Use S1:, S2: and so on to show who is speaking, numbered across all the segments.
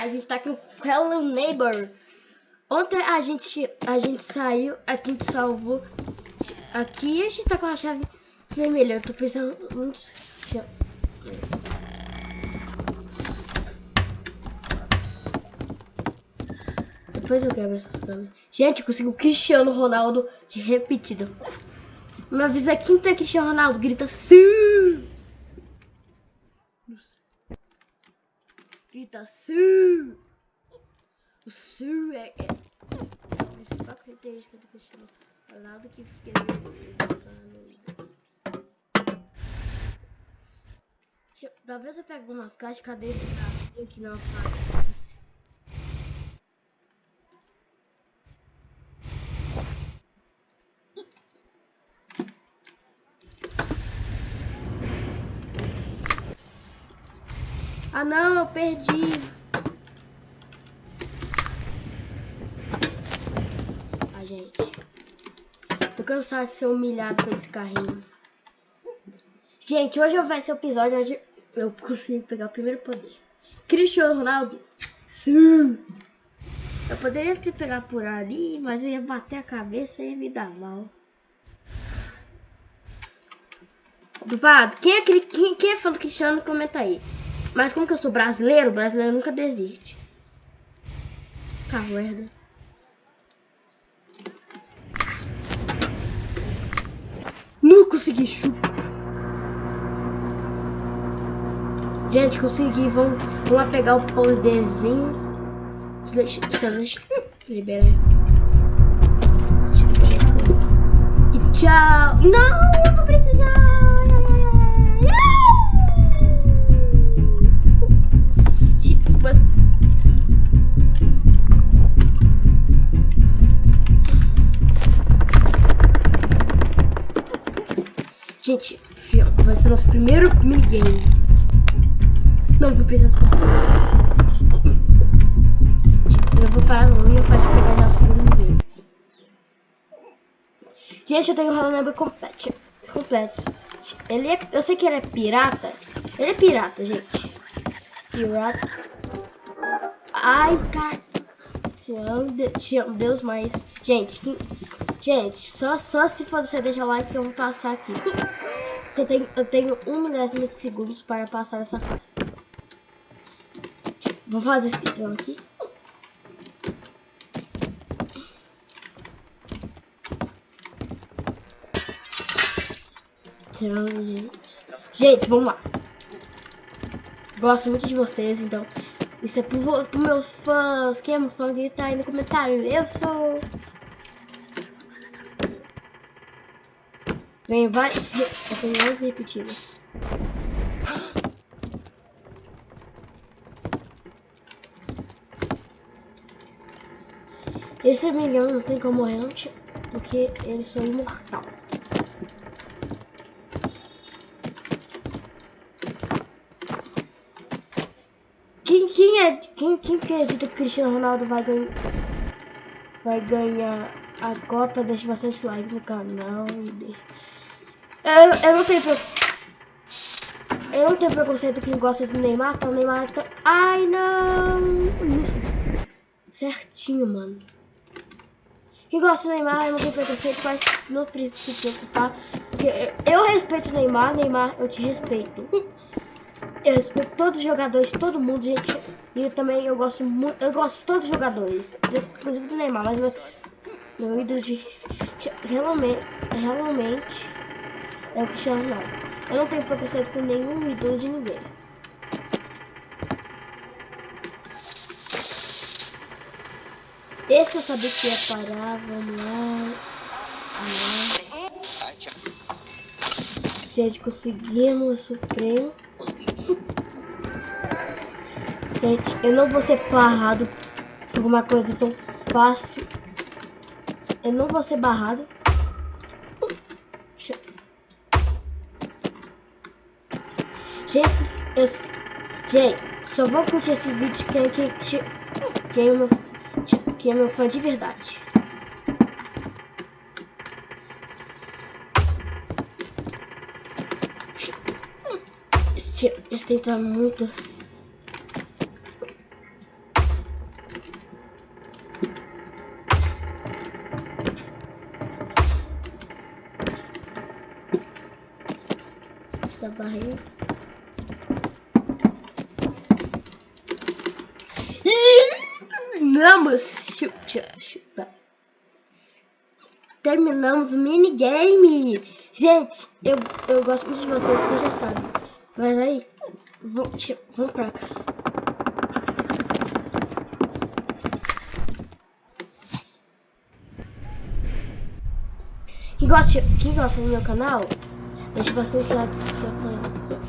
S1: A gente tá com Hello Neighbor. Ontem a gente, a gente saiu, a gente salvou. Aqui a gente tá com a chave vermelha. Eu tô pensando muito. Depois eu quebro essas câmeras. Gente, consegui o Cristiano Ronaldo de repetido. Me avisa quinta Cristiano Ronaldo. Grita sim! Grita sim! O sim é. é... Essa característica do Cristiano Ronaldo que fica. Talvez eu pegue umas caixas. Cadê esse cara que não faz? Ah não, eu perdi. Ah, gente. Tô cansado de ser humilhado com esse carrinho. Gente, hoje vai ser o episódio onde eu consigo pegar o primeiro poder. Cristiano Ronaldo. Sim. Eu poderia te pegar por ali, mas eu ia bater a cabeça e ia me dar mal. Dupado, quem é, quem, quem é fã do Cristiano, comenta aí. Mas como que eu sou brasileiro, brasileiro nunca desiste. Merda. Não consegui chupa. Gente, consegui. Vamos, vamos lá pegar o poderzinho. Deixa, deixa, liberar. E tchau. Não, eu vou precisar. Gente, vai ser nosso primeiro minigame. Não, vou precisar. Eu vou parar no e eu posso pegar já o segundo minigame. Gente, eu tenho o Hello Neighbor completo. completo. Ele é, eu sei que ele é pirata. Ele é pirata, gente. Pirata. Ai, cara. Te amo, Deus, mas... Gente, gente, só, só se você deixar o like que eu vou passar aqui. Tenho, eu tenho um milésimo de segundos para passar essa fase. Vou fazer esse speedrun aqui. gente. Gente, vamos lá. Gosto muito de vocês, então. Isso é pro, pro meus fãs. Quem é meu fã, grita aí no comentário. Eu sou. Vem várias opiniões repetidas. Esse milhão não tem como morrer porque eles são imortal. Quem, quem, é, quem, quem acredita que Cristiano Ronaldo vai ganhar, vai ganhar a Copa? Deixa bastante like no canal e deixa. Eu, eu não tenho Eu não tenho preconceito quem gosta do Neymar, então o Neymar tá... Ai, não! Certinho, mano. Quem gosta do Neymar, eu não tenho preconceito, mas não precisa se preocupar. Porque eu respeito o Neymar, Neymar, eu te respeito. Eu respeito todos os jogadores, todo mundo, gente. E eu também eu gosto muito, eu gosto de todos os jogadores. Inclusive do Neymar, mas meu, meu ídolo de. Realmente, realmente é o Cristiano Ronaldo. Eu não tenho preconceito com nenhum ídolo de ninguém. Esse eu sabia que ia parar, vamos lá. Gente, conseguimos o. Gente, eu não vou ser barrado por uma coisa tão fácil. Eu não vou ser barrado. Gente, eu, gente, só vou curtir esse vídeo quem, quem, quem, é, meu, quem é meu fã de verdade. Esse, esse tem tá muito... Essa barriga... Terminamos! Chupa, chupa. Terminamos o minigame! Gente, eu, eu gosto muito de vocês, vocês já sabem. Mas aí, vamos, vamos pra cá. Quem gosta, quem gosta do meu canal, deixa bastante like se inscreve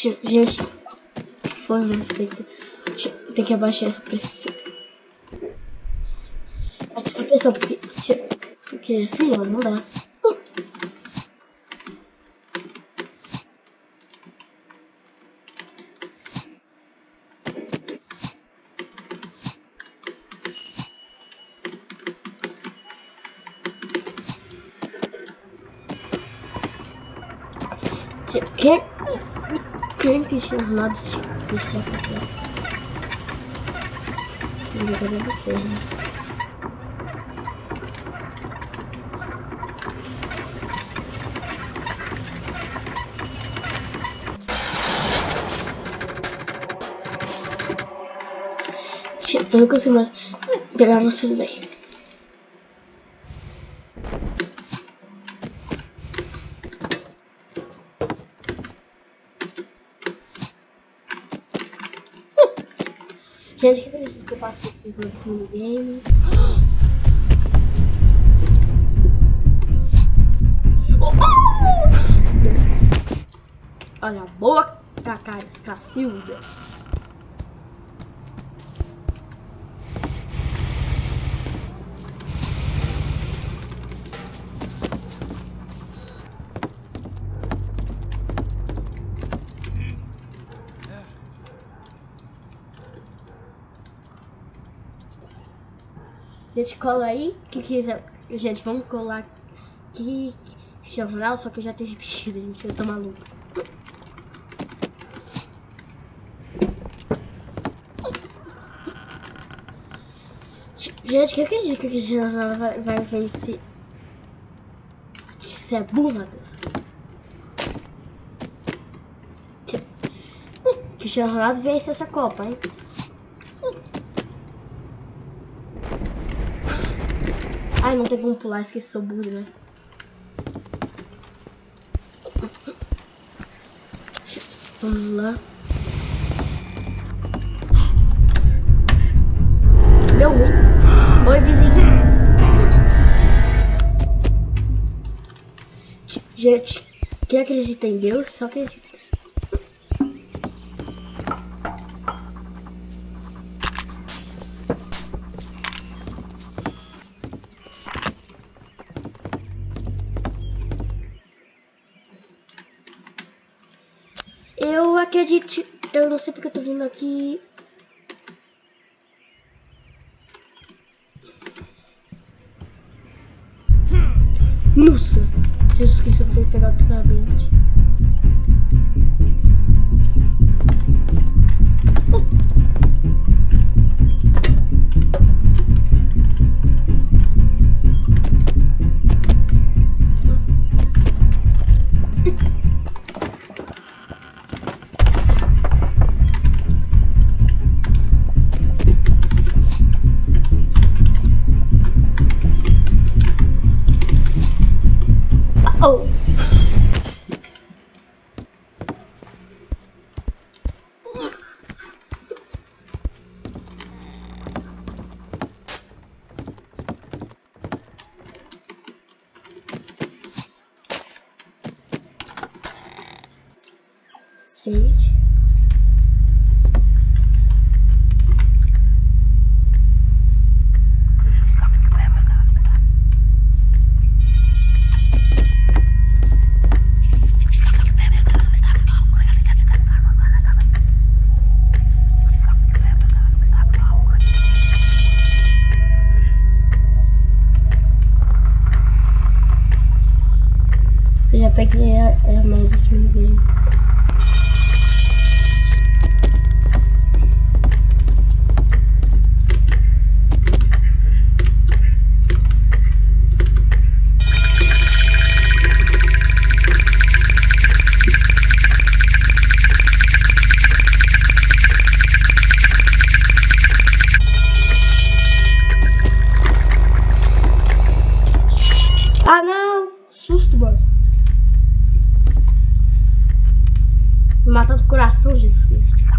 S1: Gente, foda-se, tem que, tem que abaixar essa pressão. Essa pressão, porque, porque assim, ó, não dá. Quem quem Cristiano Ronaldo Cristiano Ronaldo? Jogador do Ferro. Eu não consigo mais pegar vocês aí. Gente, que acredito que eu passo por esse minigame. Olha a boca, Cacilda. Gente, cola aí. Que quiser. Gente, vamos colar aqui. Jornal, só que eu já tenho repetido, gente. Eu tô maluco. Gente, que acredita que jornal vai, vai vencer? Isso é burra, Deus. Que jornal vence essa Copa, hein? Ai, não tem como pular, esqueci, sou burro, né? Vamos lá. Deu ruim. Oi, vizinho. Gente, quem acredita em Deus, só acredita. Acredite, eu não sei porque eu tô vindo aqui. Nossa! Jesus Cristo, eu vou ter que pegar o treinamento. Gente. Eu já peguei a, a mais esse minigame. Ah, não! Susto, mano. Matando o coração, Jesus Cristo.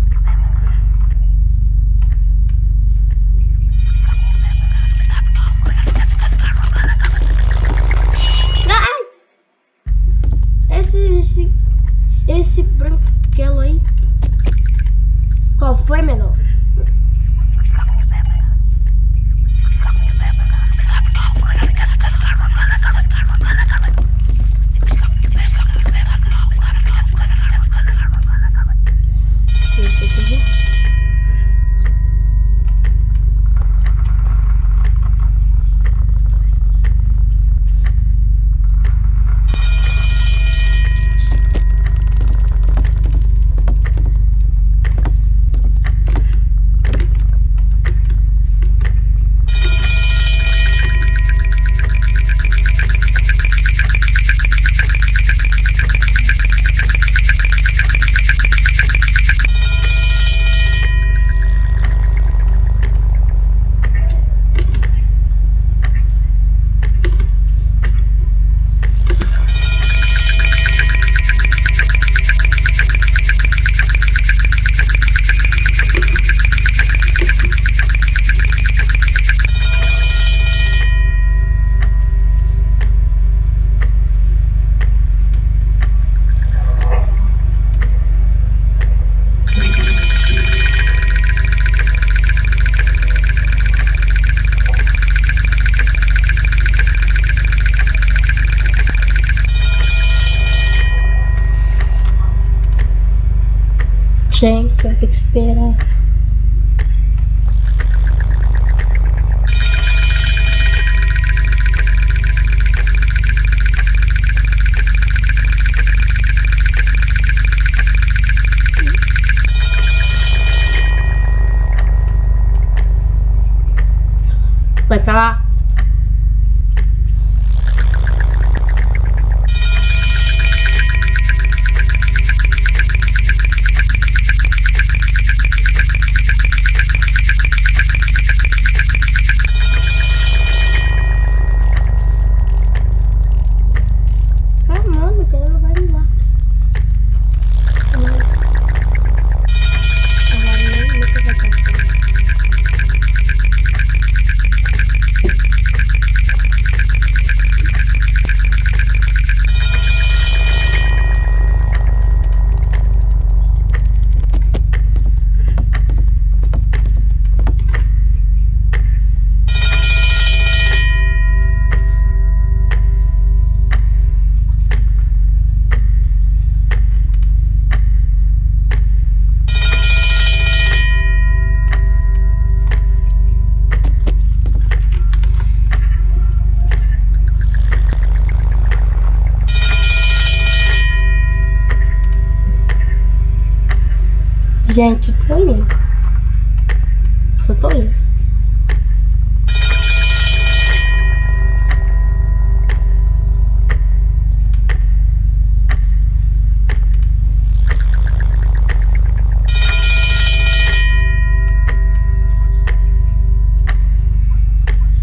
S1: gente, eu tenho que esperar. Gente, tô indo. Só tô indo.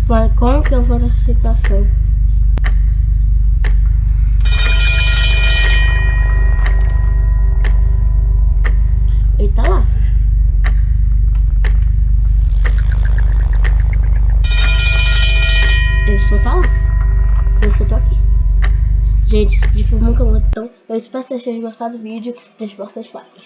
S1: Mas como que eu vou nessa situação? Tá lá. Ele só tá lá. Eu só tô aqui. Gente, esse vídeo foi muito bom. Então, eu espero que vocês tenham gostado do vídeo. Deixe bastante like.